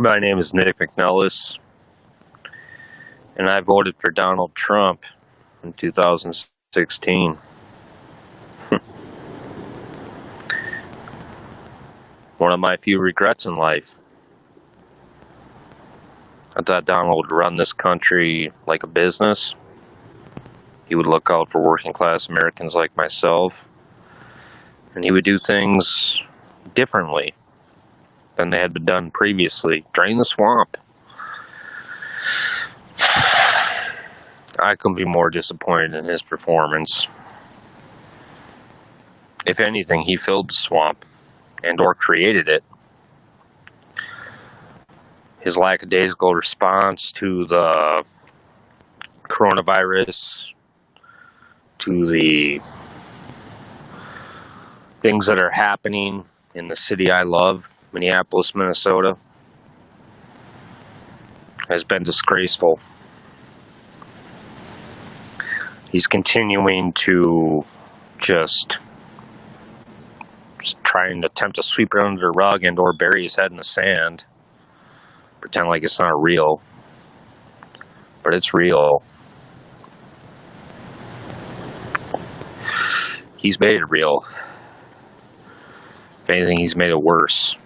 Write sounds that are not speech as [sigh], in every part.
My name is Nick McNellis, and I voted for Donald Trump in 2016. [laughs] One of my few regrets in life. I thought Donald would run this country like a business. He would look out for working class Americans like myself. And he would do things differently than they had been done previously. Drain the swamp. I couldn't be more disappointed in his performance. If anything, he filled the swamp and or created it. His lackadaisical response to the coronavirus, to the things that are happening in the city I love, Minneapolis, Minnesota, has been disgraceful. He's continuing to just, just try and attempt to sweep it under the rug and or bury his head in the sand. Pretend like it's not real. But it's real. He's made it real. If anything, he's made it worse.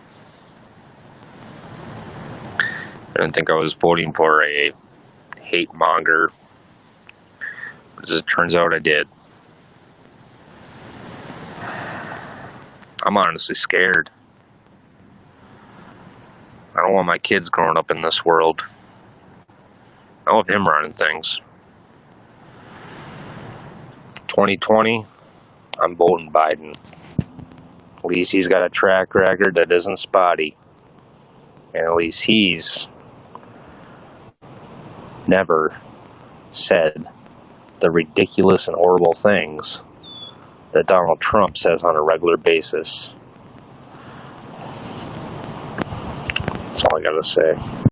I didn't think I was voting for a hate monger. As it turns out, I did. I'm honestly scared. I don't want my kids growing up in this world. I want him running things. 2020, I'm voting Biden. At least he's got a track record that isn't spotty. And at least he's never said the ridiculous and horrible things that Donald Trump says on a regular basis. That's all I gotta say.